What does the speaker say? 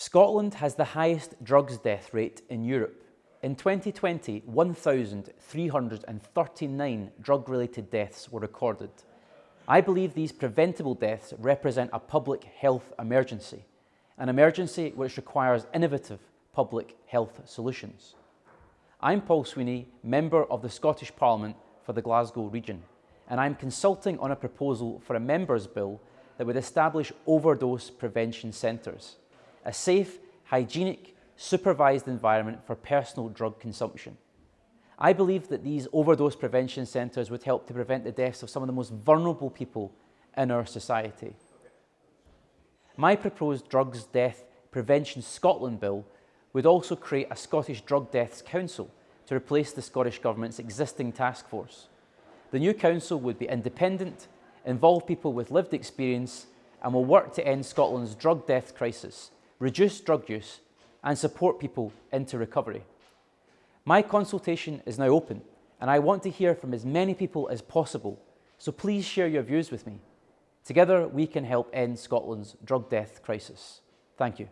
Scotland has the highest drugs death rate in Europe. In 2020, 1,339 drug-related deaths were recorded. I believe these preventable deaths represent a public health emergency, an emergency which requires innovative public health solutions. I'm Paul Sweeney, Member of the Scottish Parliament for the Glasgow region, and I'm consulting on a proposal for a Members' Bill that would establish overdose prevention centres a safe, hygienic, supervised environment for personal drug consumption. I believe that these overdose prevention centres would help to prevent the deaths of some of the most vulnerable people in our society. My proposed Drugs Death Prevention Scotland Bill would also create a Scottish Drug Deaths Council to replace the Scottish Government's existing task force. The new council would be independent, involve people with lived experience and will work to end Scotland's drug death crisis reduce drug use and support people into recovery. My consultation is now open and I want to hear from as many people as possible, so please share your views with me. Together we can help end Scotland's drug death crisis. Thank you.